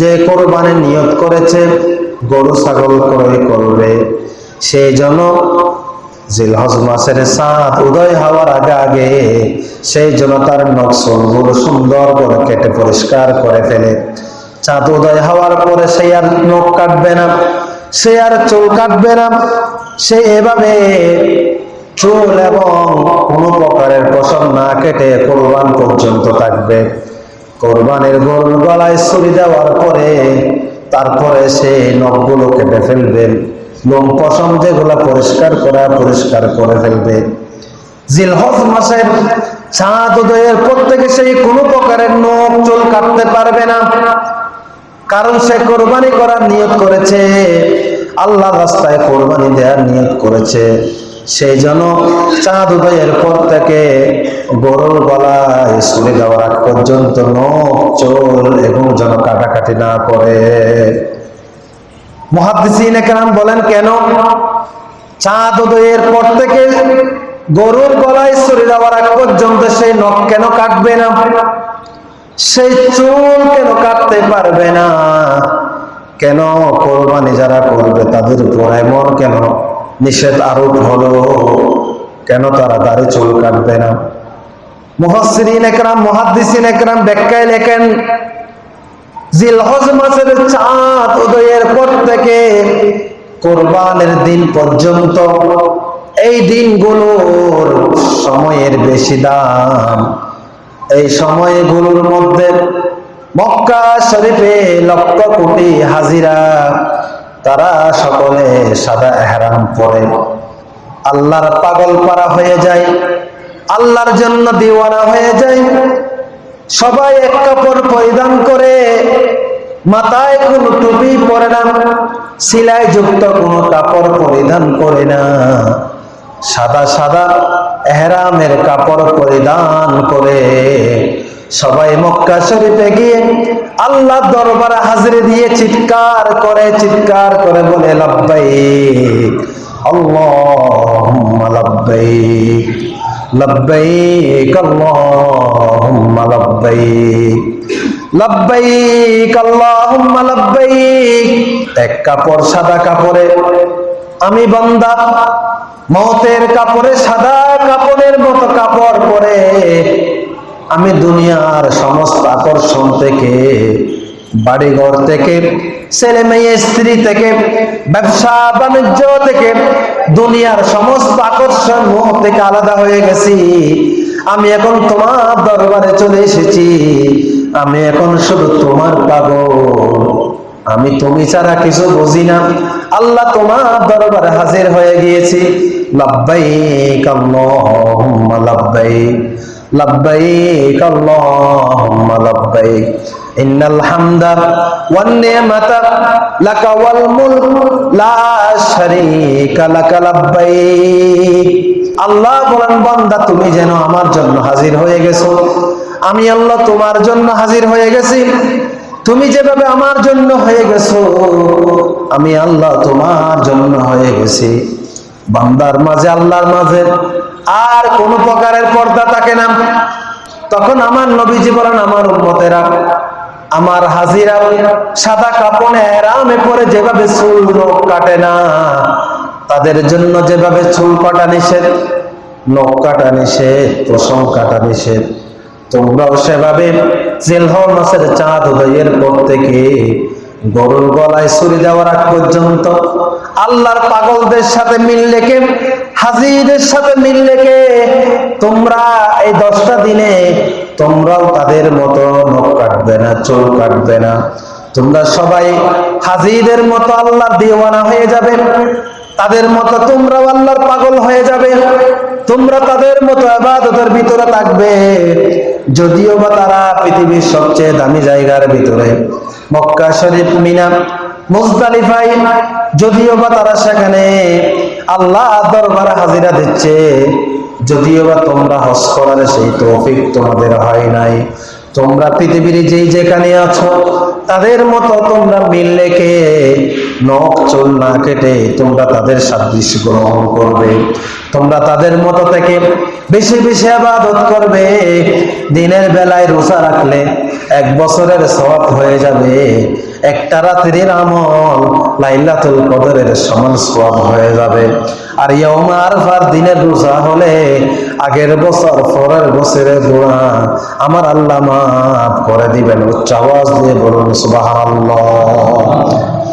যে কোরবানির নিয়ত করেছে, গরু ছাগল ক্রয় করবে। সেই জন্য জিলহজ মাসের সাত উদয় হওয়ার আগে আগে সেই জন্য তার নকশল গরু সুন্দর করে কেটে পরিষ্কার করে ফেলে। চাঁদ উদয় হওয়ার পরে সে আর নখ কাটবে না, সে আর চুল কাটবে না, সে এভাবে চুল এবং কোনো প্রকারের পশম না কেটে কোরবান পর্যন্ত থাকবে। কোরবানের গোল গলায় ছুরি দেওয়ার পরে তারপরে সে নখগুলো কেটে ফেলবে লোম পশম যেগুলো পরিষ্কার করা পরিষ্কার করে ফেলবে। জিলহজ মাসের চাঁদ উদয়ের পর থেকে সেই কোনো প্রকারের নখ চুল কাটতে পারবে না। কারণ সে কোরবানি করার নিয়ত করেছে, আল্লাহ রাস্তায় কোরবানি দেওয়ার নিয়ত করেছে। সেই জন্য চাঁদ উদয়ের পর থেকে গরুর গলায় ছুরি দেওয়ার আগ পর্যন্ত নখ, চোল এবং যেন কাটাকাটি না করে মহাদিসিন একরাম বলেন, কেন? চাঁদ উদয়ের পর থেকে গরুর গলায় ছুরি দেওয়ার আগ পর্যন্ত সেই নখ কেন কাটবে না? সেই চুল কেন কাটতে পারবে না? কেন কোরবানি যারা করবে তাদের উপর এমন কেন নিষেধ আরোপ হলো। কেন তারা দাড়ি চুল কাটবে না? মুহাসসিরিন একরাম, মুহাদ্দিসিন একরাম ব্যাখ্যায় লেখেন, জিলহজ মাসের চাঁদ উদয়ের পর থেকে কোরবানের দিন পর্যন্ত এই দিনগুলোর সময়ের বেশি দাম। এই সময়গুলোর মধ্যে মক্কা শরীফে লক্ষ কোটি হাজিরা তারা সকলে সাদা এহরাম পরে। আল্লাহর পাগল পারা হয়ে যায়, আল্লাহর জন্য দিওয়ানা হয়ে যায়। সবাই এক কাপড় পরিধান করে, মাথায় কোনো টুপি পরে না, সিলাই যুক্ত কোনো কাপড় পরিধান করে না। সাদা সাদা এহরামের কাপড় পরিধান করে। সবাই মক্কা শরীফে গিয়ে আল্লাহ দরবারে হাজিরে দিয়ে চিৎকার করে চিৎকার করে বলে, লাব্বাইক, আল্লাহুম্মা লাব্বাইক লাব্বাইক, আল্লাহুম্মা লাব্বাইক লাব্বাইক, আল্লাহুম্মা লাব্বাইক। এক কাপড় সাদা কাপড়ে, আমি বান্দা, মতের কাপড়ে সাদা কাপড়ের মতো কাপড় পরে আমি দুনিয়ার সমস্ত আকর্ষণ থেকে, বাড়িঘর থেকে, ছেলে মেয়ে, স্ত্রী থেকে, ব্যবসা, বাণিজ্য থেকে, দুনিয়ার সমস্ত আকর্ষণ মোহ থেকে আলাদা হয়ে গেছি। আমি এখন তোমার দরবারে চলে এসেছি। আমি এখন শুধু তোমার পাগল। আমি তুমি ছাড়া কিছু বুঝি না। আল্লাহ তোমার দরবারে হাজির হয়ে গিয়েছি। লাব্বাইক আল্লাহুম্মা লাব্বাইক। লাব্বাইক ইন্নাল হামদা ওয়ান নি'মাতা লাকা ওয়াল মুলক লা শারীকা লাকা লাব্বাইক আল্লাহ বলেন, বান্দা, তুমি যেন আমার জন্য হাজির হয়ে গেছো। আমি আল্লাহ তোমার জন্য হাজির হয়ে গেছি। তুমি যেভাবে আমার জন্য হয়ে গেছো, আমি আল্লাহ তোমার জন্য হয়ে গেছি। বান্দার মাঝে, আল্লাহর মাঝে, আর কোন প্রকারের পর্দা থাকে না। তখন আমার নবীজি বলেন, আমার উম্মতেরা, আমার হাজিরা সাদা কাপড়ে এরামে পরে যেভাবে চুল নখ কাটে না, তাদের জন্য যেভাবে চুল কাটা নিষেধ, নখ কাটা নিষেধ, পশম কাটা নিষেধ, তোমরাও সেভাবে জেলহ মাসের চাঁদ উদয়ের পর থেকে গরুর গলায় ছুরি দেওয়ার আগ পর্যন্ত আল্লাহর পাগলদের সাথে মিল রেখে হাজিদের সাথে মিল রেখে তোমরা এই দশটা দিনে তোমরাও তাদের মতো নখ কাটবে না, চুল কাটবে না। তোমরা সবাই হাজিদের মতো আল্লাহ দিওয়ানা হয়ে যাবে। তাদের মতো তোমরাও আল্লাহর পাগল হয়ে যাবে। তোমরা তাদের মতো আবাদতের ভিতরে থাকবে। যদিও বা তারা পৃথিবীর সবচেয়ে দামি জায়গার ভিতরে। মক্কা শরীফ, মিনা মুজদালিফাই যদিও বা তারা সেখানে আল্লাহ দরবারে হাজিরা দিচ্ছে, যদিও বা তোমরা হজ করার সেই তৌফিক তোমাদের হয় নাই। তোমরা পৃথিবীর যেই যেখানে আছো, তাদের মতো তোমরা মিল রেখে নখ চুল না কেটে তোমরা তাদের সাদৃশ্য গ্রহণ করবে। তোমরা তাদের মতো থেকে বেশি বেশি আবাদত করবে। দিনের বেলায় রোজা রাখলে এক বছরের সওয়াব হয়ে যাবে। একটা রাত্রির আমল লাইলাতুল কদরের সমান সওয়াব হয়ে যাবে। আর ইয়ৌমা আরফার দিনের রোজা হলে আগের বছর, পরের বছরের দোয়া আমার আল্লাহ মাফ করে দিবেন। উচ্চ আওয়াজ দিয়ে বলুন, সুবহানাল্লাহ।